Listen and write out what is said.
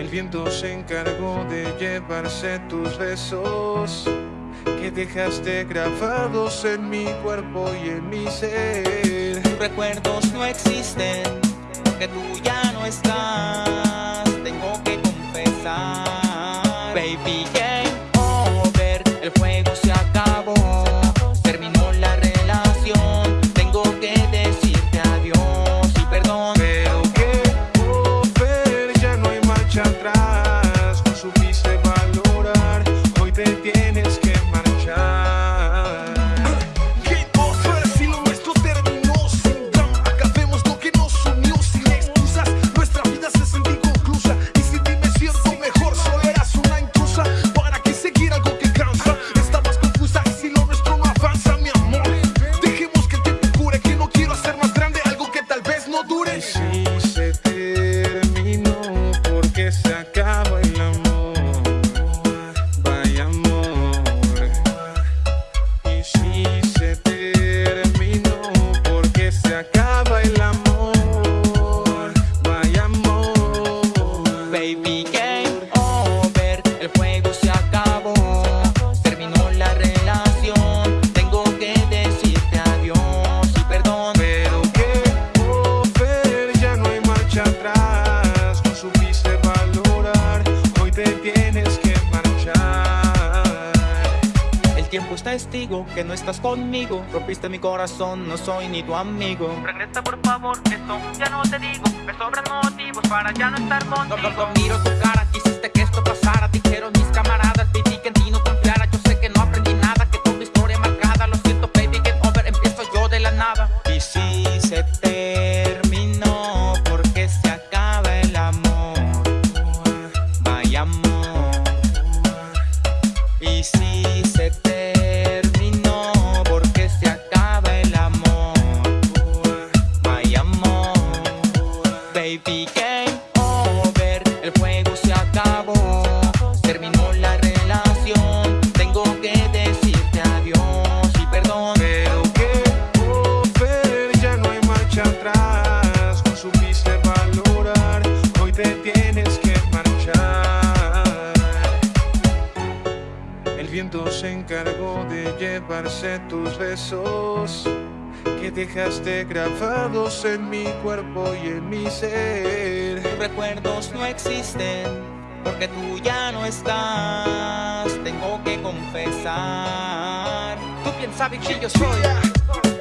El viento se encargó de llevarse tus besos que dejaste grabados en mi cuerpo y en mi ser. Tus recuerdos no existen porque tú ya no estás. El tiempo es testigo que no estás conmigo. Rompiste mi corazón, no soy ni tu amigo. Regresa por favor, esto ya no te digo Me sobran motivos para ya no estar No, contigo no, no miro tu cara, quisiste que esto pasara. Dijeron mis camaradas, pedí que en ti no confiara. Yo sé que no aprendí nada, que tu historia marcada. Lo siento, baby, get over, empiezo yo de la nada. Y si se terminó, porque se acaba el amor. Vaya amor. Y si se terminó, baby, game over. El juego se acabó, terminó la relación. Tengo que decirte adiós y perdón. Pero que over, ya no hay marcha atrás. No supiste valorar, hoy te tienes que marchar. El viento se encargó de llevarse tus besos que dejaste grabados en mi cuerpo y en mi ser. Tus recuerdos no existen porque tú ya no estás. Tengo que confesar. Tú piensas, bicho, yo soy.